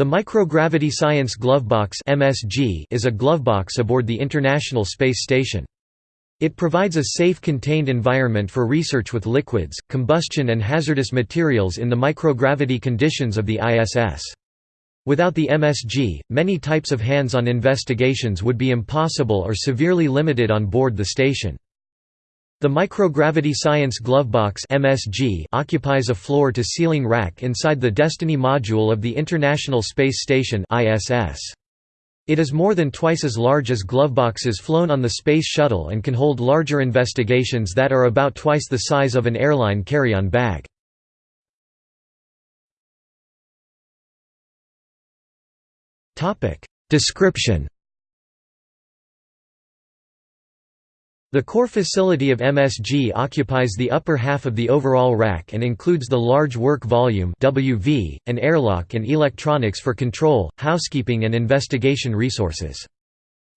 The Microgravity Science Glovebox (MSG) is a glovebox aboard the International Space Station. It provides a safe contained environment for research with liquids, combustion and hazardous materials in the microgravity conditions of the ISS. Without the MSG, many types of hands-on investigations would be impossible or severely limited on board the station. The Microgravity Science Glovebox (MSG) occupies a floor-to-ceiling rack inside the Destiny module of the International Space Station (ISS). It is more than twice as large as gloveboxes flown on the Space Shuttle and can hold larger investigations that are about twice the size of an airline carry-on bag. Description The core facility of MSG occupies the upper half of the overall rack and includes the large work volume WV, an airlock and electronics for control, housekeeping and investigation resources.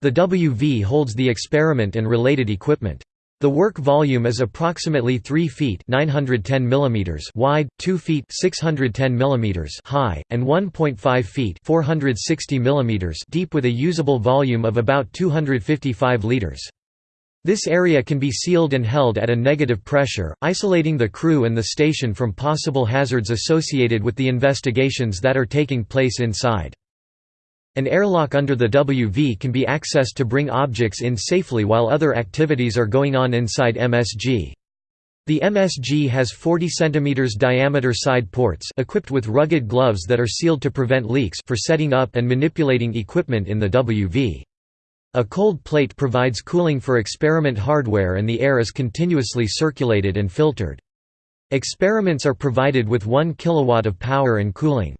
The WV holds the experiment and related equipment. The work volume is approximately 3 feet 910 mm wide, 2 feet 610 mm high, and 1.5 feet 460 mm deep with a usable volume of about 255 liters. This area can be sealed and held at a negative pressure, isolating the crew and the station from possible hazards associated with the investigations that are taking place inside. An airlock under the WV can be accessed to bring objects in safely while other activities are going on inside MSG. The MSG has 40 cm diameter side ports equipped with rugged gloves that are sealed to prevent leaks for setting up and manipulating equipment in the WV. A cold plate provides cooling for experiment hardware and the air is continuously circulated and filtered. Experiments are provided with 1 kW of power and cooling.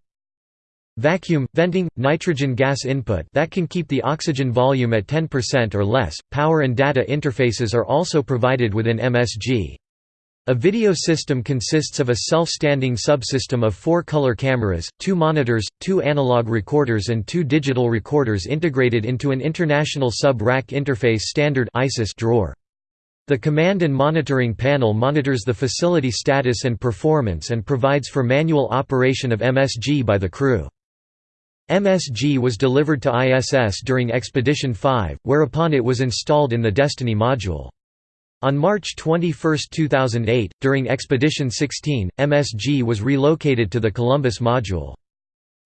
Vacuum, venting, nitrogen gas input that can keep the oxygen volume at 10% or less, power and data interfaces are also provided within MSG. A video system consists of a self-standing subsystem of four color cameras, two monitors, two analog recorders and two digital recorders integrated into an International Sub-Rack Interface Standard drawer. The command and monitoring panel monitors the facility status and performance and provides for manual operation of MSG by the crew. MSG was delivered to ISS during Expedition 5, whereupon it was installed in the Destiny module. On March 21, 2008, during Expedition 16, MSG was relocated to the Columbus module.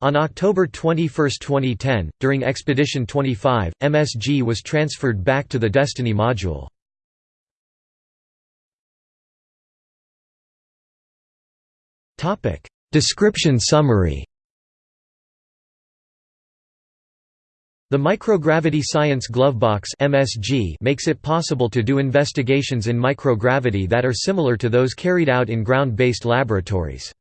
On October 21, 2010, during Expedition 25, MSG was transferred back to the Destiny module. Description summary The Microgravity Science Glovebox (MSG) makes it possible to do investigations in microgravity that are similar to those carried out in ground-based laboratories.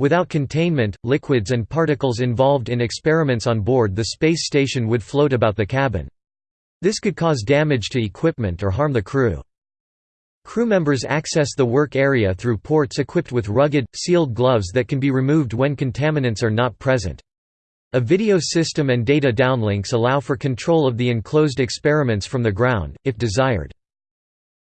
Without containment, liquids and particles involved in experiments on board the space station would float about the cabin. This could cause damage to equipment or harm the crew. Crew members access the work area through ports equipped with rugged, sealed gloves that can be removed when contaminants are not present. A video system and data downlinks allow for control of the enclosed experiments from the ground, if desired.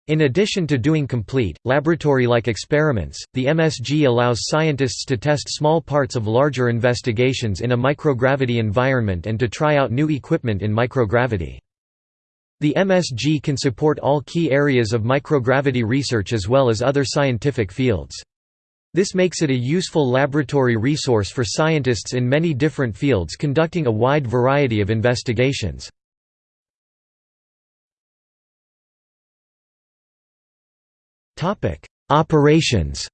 In addition to doing complete, laboratory-like experiments, the MSG allows scientists to test small parts of larger investigations in a microgravity environment and to try out new equipment in microgravity. The MSG can support all key areas of microgravity research as well as other scientific fields. This makes it a useful laboratory resource for scientists in many different fields conducting a wide variety of investigations. Operations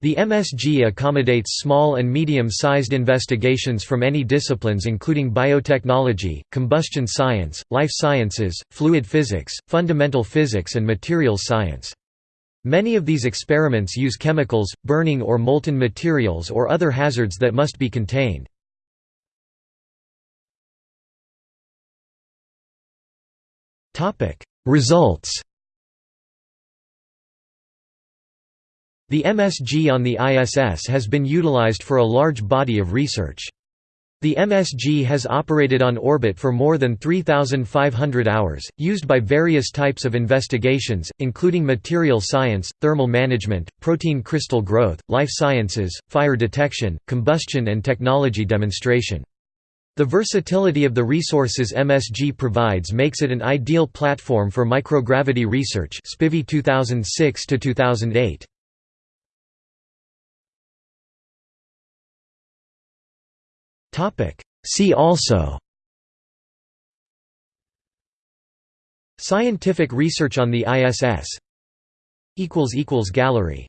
The MSG accommodates small and medium-sized investigations from any disciplines including biotechnology, combustion science, life sciences, fluid physics, fundamental physics and materials science. Many of these experiments use chemicals, burning or molten materials or other hazards that must be contained. Results The MSG on the ISS has been utilized for a large body of research. The MSG has operated on orbit for more than 3,500 hours, used by various types of investigations, including material science, thermal management, protein crystal growth, life sciences, fire detection, combustion and technology demonstration. The versatility of the resources MSG provides makes it an ideal platform for microgravity research 2006 -2008. See also Scientific research on the ISS Gallery